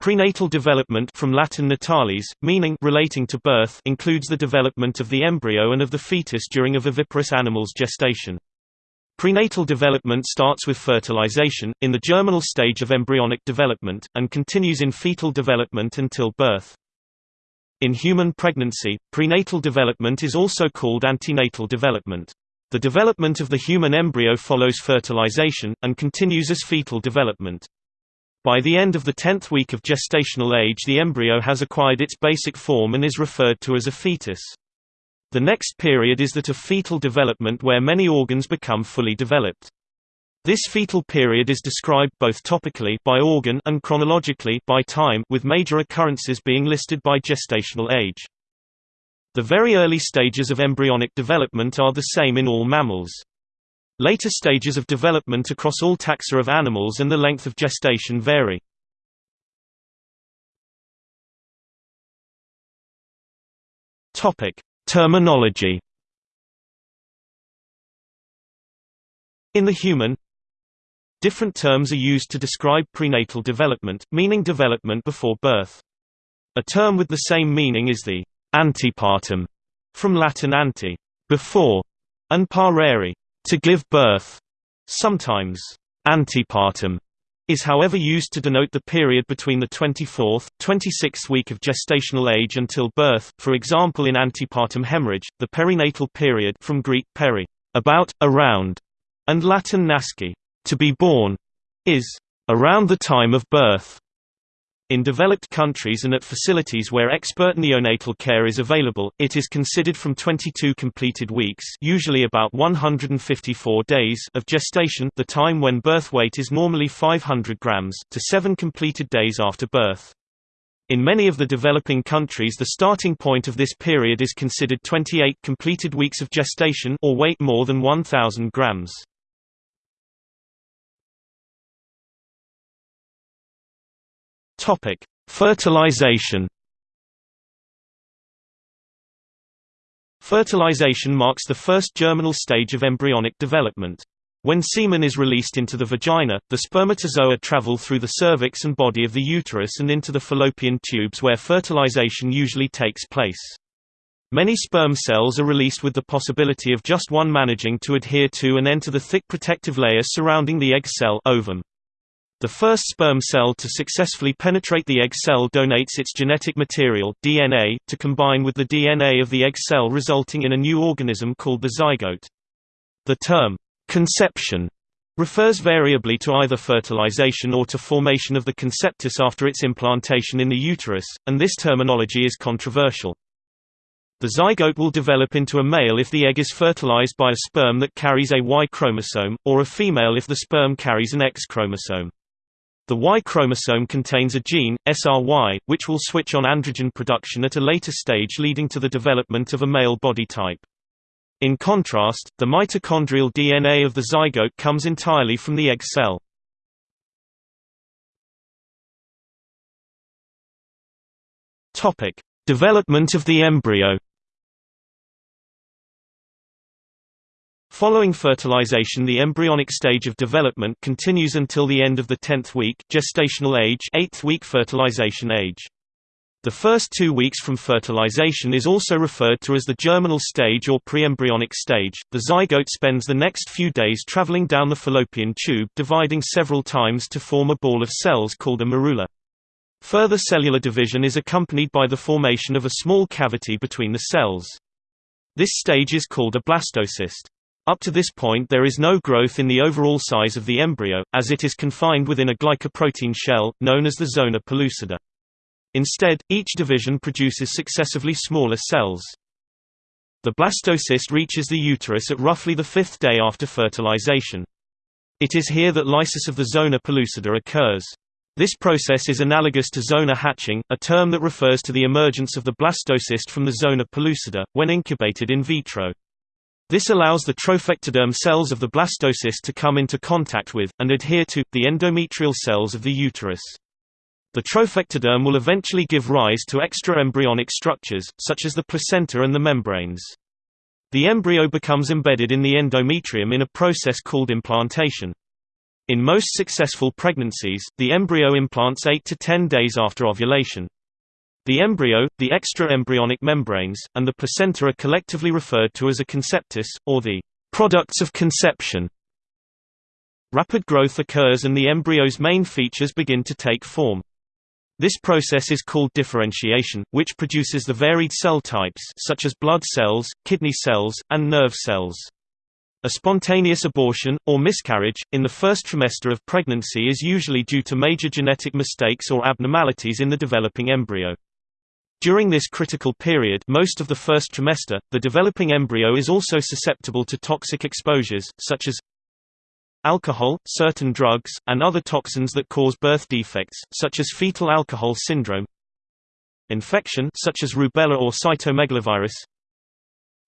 Prenatal development from Latin natalis, meaning relating to birth includes the development of the embryo and of the fetus during a viviparous animal's gestation. Prenatal development starts with fertilization, in the germinal stage of embryonic development, and continues in fetal development until birth. In human pregnancy, prenatal development is also called antenatal development. The development of the human embryo follows fertilization, and continues as fetal development. By the end of the tenth week of gestational age the embryo has acquired its basic form and is referred to as a fetus. The next period is that of fetal development where many organs become fully developed. This fetal period is described both topically by organ and chronologically by time with major occurrences being listed by gestational age. The very early stages of embryonic development are the same in all mammals. Later stages of development across all taxa of animals and the length of gestation vary. Topic: Terminology. In the human, different terms are used to describe prenatal development, meaning development before birth. A term with the same meaning is the antepartum, from Latin ante, before, and parere, to give birth, sometimes antepartum, is however used to denote the period between the 24th, 26th week of gestational age until birth, for example in antepartum hemorrhage, the perinatal period from Greek peri, about, around, and Latin nasci, to be born, is around the time of birth. In developed countries and at facilities where expert neonatal care is available, it is considered from 22 completed weeks usually about 154 days of gestation the time when birth weight is normally 500 grams to 7 completed days after birth. In many of the developing countries the starting point of this period is considered 28 completed weeks of gestation or weight more than 1,000 grams. Topic: Fertilization. Fertilization marks the first germinal stage of embryonic development. When semen is released into the vagina, the spermatozoa travel through the cervix and body of the uterus and into the fallopian tubes where fertilization usually takes place. Many sperm cells are released with the possibility of just one managing to adhere to and enter the thick protective layer surrounding the egg cell ovum. The first sperm cell to successfully penetrate the egg cell donates its genetic material DNA, to combine with the DNA of the egg cell resulting in a new organism called the zygote. The term, conception, refers variably to either fertilization or to formation of the conceptus after its implantation in the uterus, and this terminology is controversial. The zygote will develop into a male if the egg is fertilized by a sperm that carries a Y chromosome, or a female if the sperm carries an X chromosome. The Y chromosome contains a gene, SRY, which will switch on androgen production at a later stage leading to the development of a male body type. In contrast, the mitochondrial DNA of the zygote comes entirely from the egg cell. Topic: Development of the embryo. Following fertilization the embryonic stage of development continues until the end of the 10th week gestational age 8th week fertilization age. The first two weeks from fertilization is also referred to as the germinal stage or preembryonic stage. The zygote spends the next few days traveling down the fallopian tube dividing several times to form a ball of cells called a morula. Further cellular division is accompanied by the formation of a small cavity between the cells. This stage is called a blastocyst. Up to this point there is no growth in the overall size of the embryo, as it is confined within a glycoprotein shell, known as the zona pellucida. Instead, each division produces successively smaller cells. The blastocyst reaches the uterus at roughly the fifth day after fertilization. It is here that lysis of the zona pellucida occurs. This process is analogous to zona hatching, a term that refers to the emergence of the blastocyst from the zona pellucida, when incubated in vitro. This allows the trophectoderm cells of the blastocyst to come into contact with, and adhere to, the endometrial cells of the uterus. The trophectoderm will eventually give rise to extraembryonic structures, such as the placenta and the membranes. The embryo becomes embedded in the endometrium in a process called implantation. In most successful pregnancies, the embryo implants 8 to 10 days after ovulation. The embryo, the extra-embryonic membranes, and the placenta are collectively referred to as a conceptus, or the products of conception. Rapid growth occurs and the embryo's main features begin to take form. This process is called differentiation, which produces the varied cell types such as blood cells, kidney cells, and nerve cells. A spontaneous abortion, or miscarriage, in the first trimester of pregnancy is usually due to major genetic mistakes or abnormalities in the developing embryo. During this critical period most of the first trimester, the developing embryo is also susceptible to toxic exposures, such as alcohol, certain drugs, and other toxins that cause birth defects, such as fetal alcohol syndrome infection such as rubella or cytomegalovirus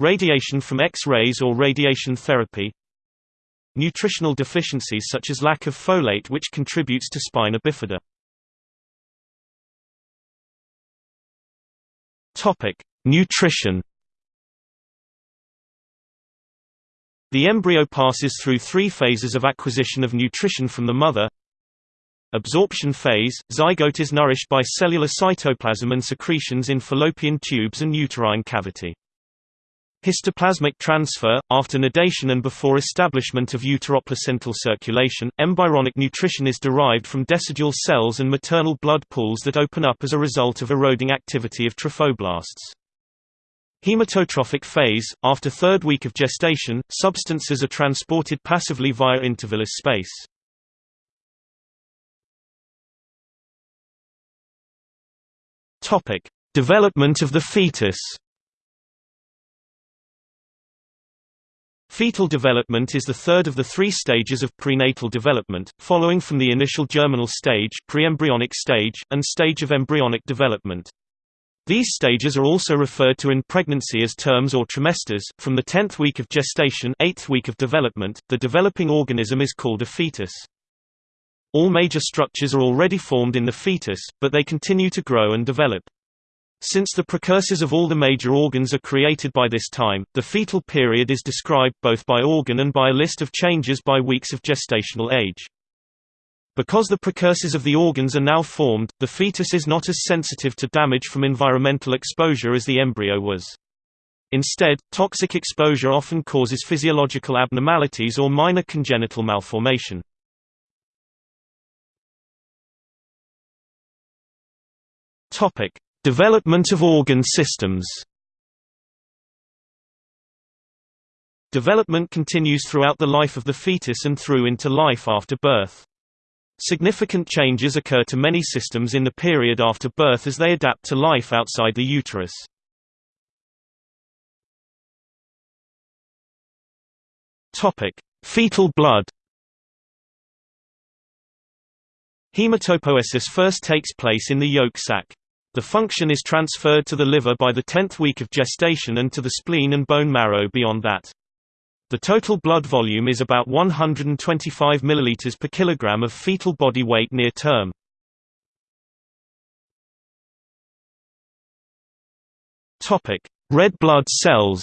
Radiation from X-rays or radiation therapy Nutritional deficiencies such as lack of folate which contributes to spina bifida. Topic: Nutrition. The embryo passes through three phases of acquisition of nutrition from the mother. Absorption phase – Zygote is nourished by cellular cytoplasm and secretions in fallopian tubes and uterine cavity. Histiotrophic transfer – After nidation and before establishment of uteroplacental circulation, embryonic nutrition is derived from decidual cells and maternal blood pools that open up as a result of eroding activity of trophoblasts. Hematotrophic phase – After third week of gestation, substances are transported passively via intervillous space. Development of the fetus Fetal development is the third of the three stages of prenatal development, following from the initial germinal stage, preembryonic stage, and stage of embryonic development. These stages are also referred to in pregnancy as terms or trimesters. From the 10th week of gestation, 8th week of development, the developing organism is called a fetus. All major structures are already formed in the fetus, but they continue to grow and develop. Since the precursors of all the major organs are created by this time, the fetal period is described both by organ and by a list of changes by weeks of gestational age. Because the precursors of the organs are now formed, the fetus is not as sensitive to damage from environmental exposure as the embryo was. Instead, toxic exposure often causes physiological abnormalities or minor congenital malformation. Topic: Development of organ systems Development continues throughout the life of the fetus and through into life after birth. Significant changes occur to many systems in the period after birth as they adapt to life outside the uterus. Fetal blood Hematopoiesis first takes place in the yolk sac. The function is transferred to the liver by the 10th week of gestation and to the spleen and bone marrow beyond that. The total blood volume is about 125 ml per kilogram of fetal body weight near term. Topic: Red blood cells.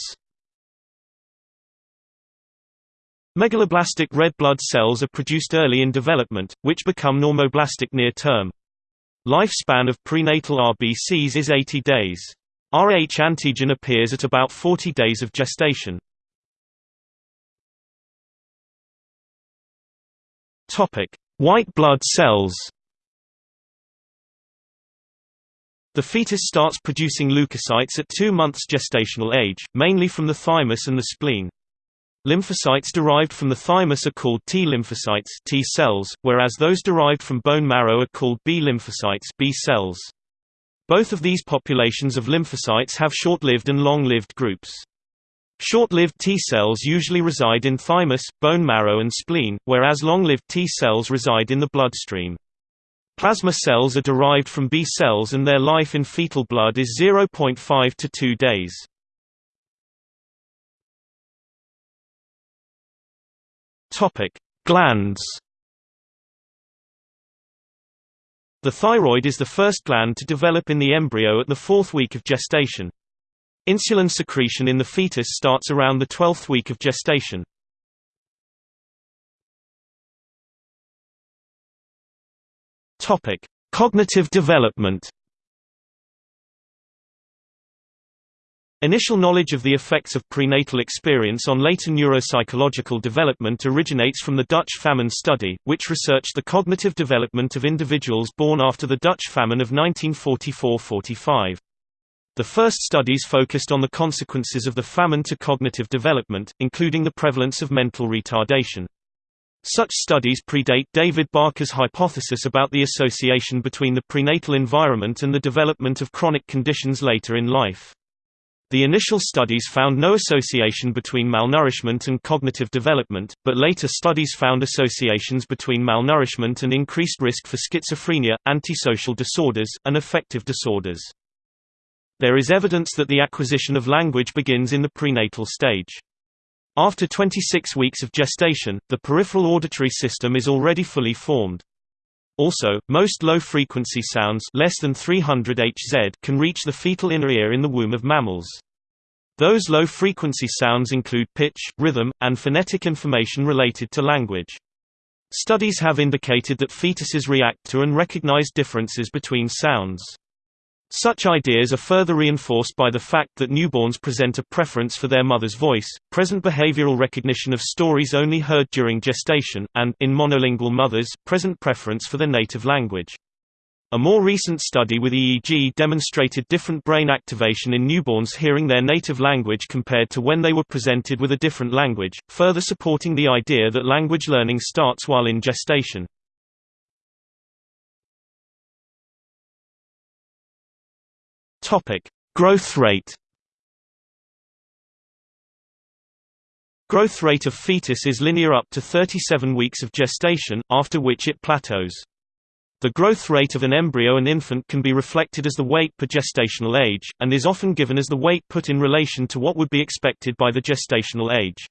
Megaloblastic red blood cells are produced early in development, which become normoblastic near term. Lifespan of prenatal RBCs is 80 days. Rh antigen appears at about 40 days of gestation. Topic: White blood cells. The fetus starts producing leukocytes at 2 months gestational age, mainly from the thymus and the spleen. Lymphocytes derived from the thymus are called T lymphocytes T cells, whereas those derived from bone marrow are called B lymphocytes B cells. Both of these populations of lymphocytes have short-lived and long-lived groups. Short-lived T cells usually reside in thymus, bone marrow and spleen, whereas long-lived T cells reside in the bloodstream. Plasma cells are derived from B cells and their life in fetal blood is 0.5 to 2 days. Topic: Glands. The thyroid is the first gland to develop in the embryo at the fourth week of gestation. Insulin secretion in the fetus starts around the 12th week of gestation. Topic: Cognitive development. Initial knowledge of the effects of prenatal experience on later neuropsychological development originates from the Dutch famine study, which researched the cognitive development of individuals born after the Dutch famine of 1944–45. The first studies focused on the consequences of the famine to cognitive development, including the prevalence of mental retardation. Such studies predate David Barker's hypothesis about the association between the prenatal environment and the development of chronic conditions later in life. The initial studies found no association between malnourishment and cognitive development, but later studies found associations between malnourishment and increased risk for schizophrenia, antisocial disorders, and affective disorders. There is evidence that the acquisition of language begins in the prenatal stage. After 26 weeks of gestation, the peripheral auditory system is already fully formed. Also, most low-frequency sounds less than 300 Hz can reach the fetal inner ear in the womb of mammals. Those low-frequency sounds include pitch, rhythm, and phonetic information related to language. Studies have indicated that fetuses react to and recognize differences between sounds. Such ideas are further reinforced by the fact that newborns present a preference for their mother's voice, present behavioral recognition of stories only heard during gestation, and, in monolingual mothers, present preference for their native language. A more recent study with EEG demonstrated different brain activation in newborns hearing their native language compared to when they were presented with a different language, further supporting the idea that language learning starts while in gestation. Topic: Growth rate. Growth rate of fetus is linear up to 37 weeks of gestation, after which it plateaus. The growth rate of an embryo and infant can be reflected as the weight per gestational age, and is often given as the weight put in relation to what would be expected by the gestational age.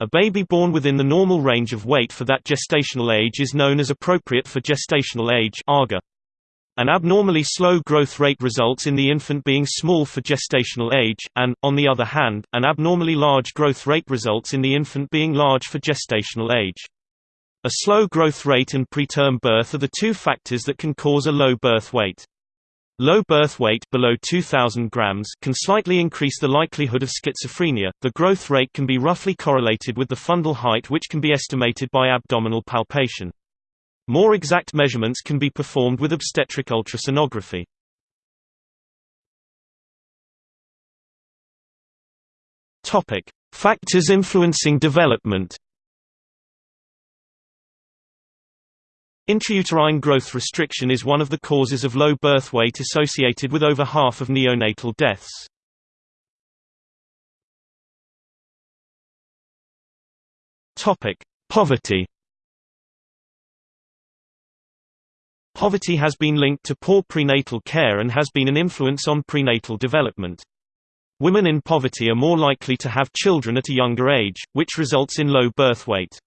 A baby born within the normal range of weight for that gestational age is known as appropriate for gestational age. An abnormally slow growth rate results in the infant being small for gestational age, and, on the other hand, an abnormally large growth rate results in the infant being large for gestational age. A slow growth rate and preterm birth are the two factors that can cause a low birth weight. Low birth weight below 2000 grams can slightly increase the likelihood of schizophrenia. The growth rate can be roughly correlated with the fundal height which can be estimated by abdominal palpation. More exact measurements can be performed with obstetric ultrasonography. Topic: Factors influencing development. Intrauterine growth restriction is one of the causes of low birth weight associated with over half of neonatal deaths. Topic: Poverty. Poverty has been linked to poor prenatal care and has been an influence on prenatal development. Women in poverty are more likely to have children at a younger age, which results in low birth weight.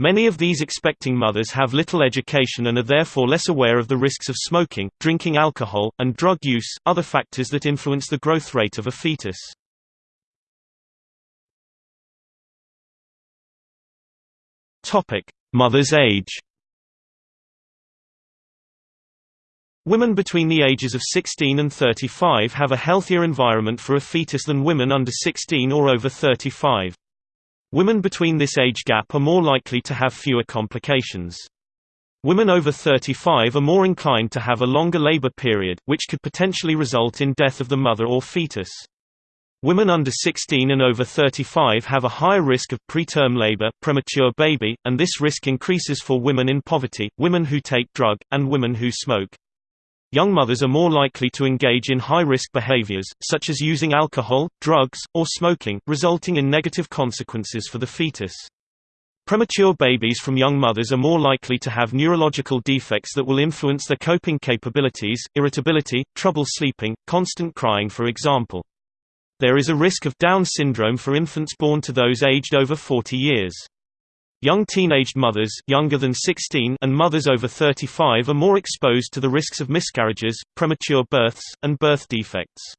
Many of these expecting mothers have little education and are therefore less aware of the risks of smoking, drinking alcohol, and drug use, other factors that influence the growth rate of a fetus. Mother's age Women between the ages of 16 and 35 have a healthier environment for a fetus than women under 16 or over 35. Women between this age gap are more likely to have fewer complications. Women over 35 are more inclined to have a longer labor period, which could potentially result in death of the mother or fetus. Women under 16 and over 35 have a higher risk of preterm labor premature baby, and this risk increases for women in poverty, women who take drug, and women who smoke. Young mothers are more likely to engage in high-risk behaviors, such as using alcohol, drugs, or smoking, resulting in negative consequences for the fetus. Premature babies from young mothers are more likely to have neurological defects that will influence their coping capabilities, irritability, trouble sleeping, constant crying for example. There is a risk of Down syndrome for infants born to those aged over 40 years. Young teenaged mothers younger than 16 and mothers over 35 are more exposed to the risks of miscarriages, premature births, and birth defects.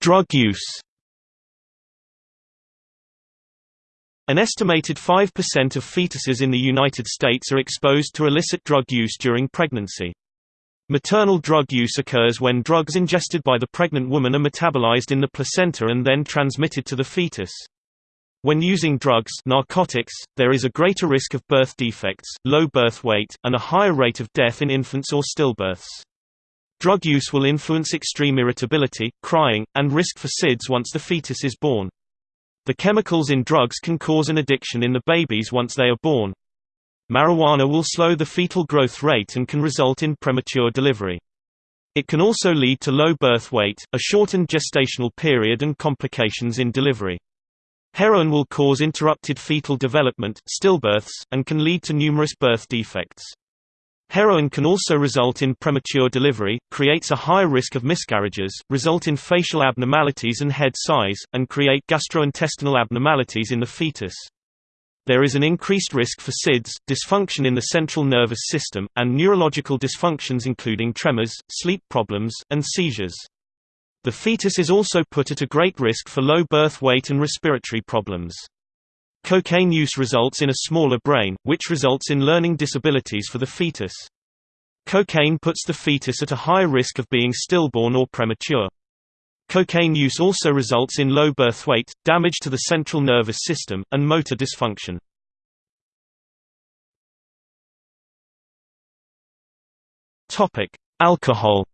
Drug use. An estimated 5% of fetuses in the United States are exposed to illicit drug use during pregnancy. Maternal drug use occurs when drugs ingested by the pregnant woman are metabolized in the placenta and then transmitted to the fetus. When using drugs narcotics, there is a greater risk of birth defects, low birth weight, and a higher rate of death in infants or stillbirths. Drug use will influence extreme irritability, crying, and risk for SIDS once the fetus is born. The chemicals in drugs can cause an addiction in the babies once they are born. Marijuana will slow the fetal growth rate and can result in premature delivery. It can also lead to low birth weight, a shortened gestational period and complications in delivery. Heroin will cause interrupted fetal development stillbirths, and can lead to numerous birth defects. Heroin can also result in premature delivery, creates a high risk of miscarriages, result in facial abnormalities and head size, and create gastrointestinal abnormalities in the fetus. There is an increased risk for SIDS, dysfunction in the central nervous system, and neurological dysfunctions including tremors, sleep problems, and seizures. The fetus is also put at a great risk for low birth weight and respiratory problems. Cocaine use results in a smaller brain, which results in learning disabilities for the fetus. Cocaine puts the fetus at a high risk of being stillborn or premature. Cocaine use also results in low birth weight, damage to the central nervous system, and motor dysfunction. Alcohol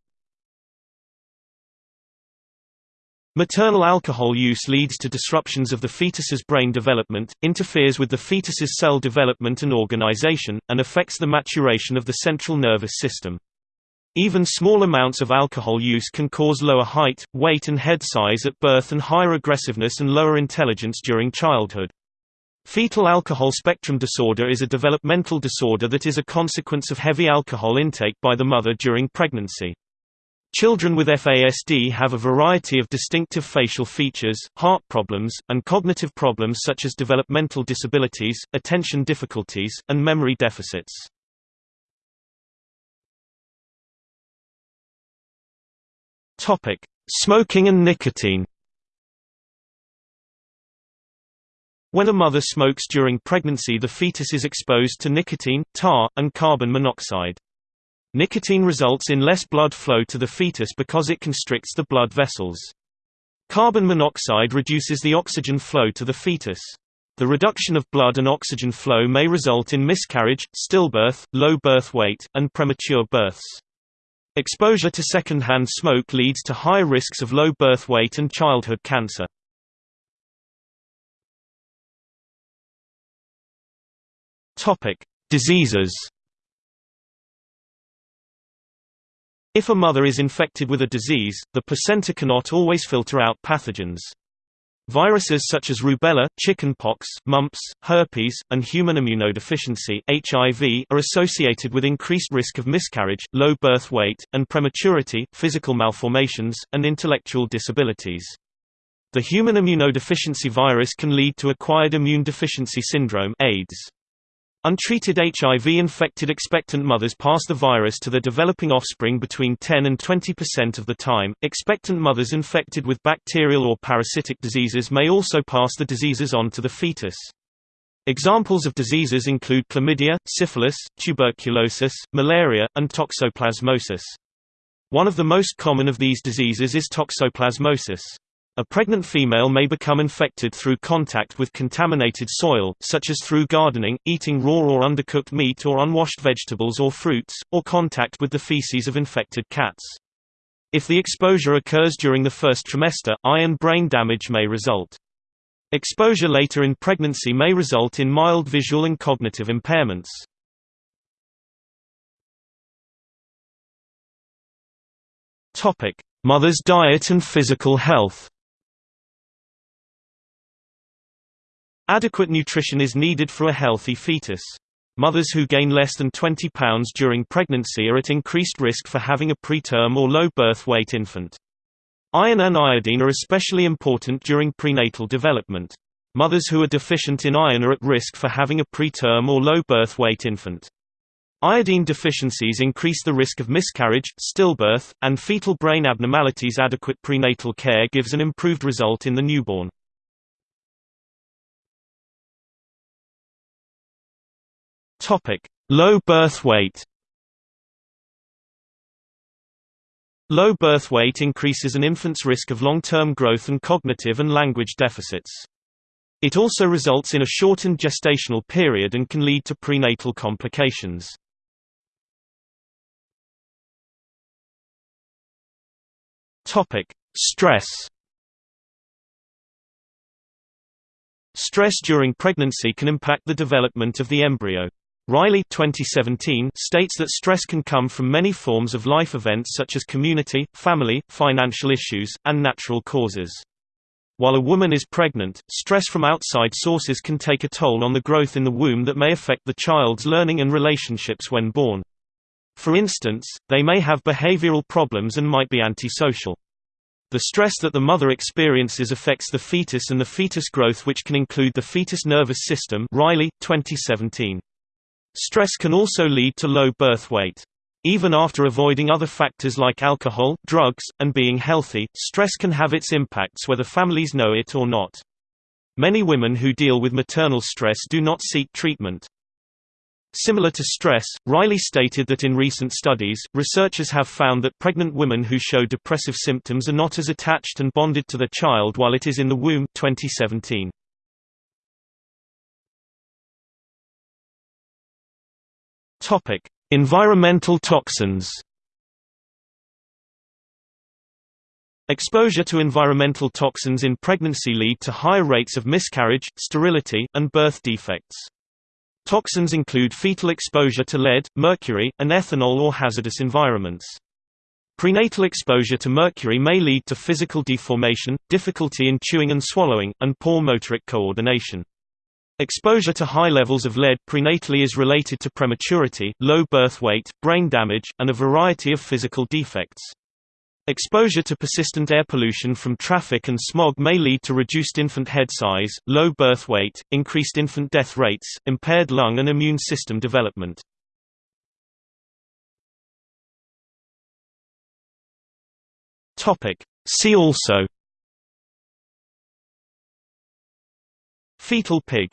Maternal alcohol use leads to disruptions of the fetus's brain development, interferes with the fetus's cell development and organization, and affects the maturation of the central nervous system. Even small amounts of alcohol use can cause lower height, weight and head size at birth and higher aggressiveness and lower intelligence during childhood. Fetal alcohol spectrum disorder is a developmental disorder that is a consequence of heavy alcohol intake by the mother during pregnancy. Children with FASD have a variety of distinctive facial features, heart problems, and cognitive problems such as developmental disabilities, attention difficulties, and memory deficits. Topic: Smoking and nicotine. When a mother smokes during pregnancy the fetus is exposed to nicotine, tar, and carbon monoxide. Nicotine results in less blood flow to the fetus because it constricts the blood vessels. Carbon monoxide reduces the oxygen flow to the fetus. The reduction of blood and oxygen flow may result in miscarriage, stillbirth, low birth weight, and premature births. Exposure to secondhand smoke leads to high risks of low birth weight and childhood cancer. Topic: Diseases. If a mother is infected with a disease, the placenta cannot always filter out pathogens. Viruses such as rubella, chickenpox, mumps, herpes, and human immunodeficiency (HIV) are associated with increased risk of miscarriage, low birth weight, and prematurity, physical malformations, and intellectual disabilities. The human immunodeficiency virus can lead to acquired immune deficiency syndrome (AIDS). Untreated HIV-infected expectant mothers pass the virus to their developing offspring between 10 and 20% of the time. Expectant mothers infected with bacterial or parasitic diseases may also pass the diseases on to the fetus. Examples of diseases include chlamydia, syphilis, tuberculosis, malaria, and toxoplasmosis. One of the most common of these diseases is toxoplasmosis. A pregnant female may become infected through contact with contaminated soil, such as through gardening, eating raw or undercooked meat or unwashed vegetables or fruits, or contact with the feces of infected cats. If the exposure occurs during the first trimester, eye and brain damage may result. Exposure later in pregnancy may result in mild visual and cognitive impairments. Mother's diet and physical health Adequate nutrition is needed for a healthy fetus. Mothers who gain less than 20 pounds during pregnancy are at increased risk for having a preterm or low birth weight infant. Iron and iodine are especially important during prenatal development. Mothers who are deficient in iron are at risk for having a preterm or low birth weight infant. Iodine deficiencies increase the risk of miscarriage, stillbirth, and fetal brain abnormalities. Adequate prenatal care gives an improved result in the newborn. Topic: Low birth weight. Low birth weight increases an infant's risk of long-term growth and cognitive and language deficits. It also results in a shortened gestational period and can lead to prenatal complications. Topic: Stress. Stress during pregnancy can impact the development of the embryo. Riley 2017 states that stress can come from many forms of life events such as community, family, financial issues, and natural causes. While a woman is pregnant, stress from outside sources can take a toll on the growth in the womb that may affect the child's learning and relationships when born. For instance, they may have behavioral problems and might be antisocial. The stress that the mother experiences affects the fetus and the fetus growth which can include the fetus nervous system Riley, 2017. Stress can also lead to low birth weight. Even after avoiding other factors like alcohol, drugs, and being healthy, stress can have its impacts whether families know it or not. Many women who deal with maternal stress do not seek treatment. Similar to stress, Riley stated that in recent studies, researchers have found that pregnant women who show depressive symptoms are not as attached and bonded to their child while it is in the womb 2017. Environmental toxins. Exposure to environmental toxins in pregnancy lead to higher rates of miscarriage, sterility, and birth defects. Toxins include fetal exposure to lead, mercury, and ethanol or hazardous environments. Prenatal exposure to mercury may lead to physical deformation, difficulty in chewing and swallowing, and poor motoric coordination. Exposure to high levels of lead prenatally is related to prematurity, low birth weight, brain damage, and a variety of physical defects. Exposure to persistent air pollution from traffic and smog may lead to reduced infant head size, low birth weight, increased infant death rates, impaired lung and immune system development. See also Fetal pig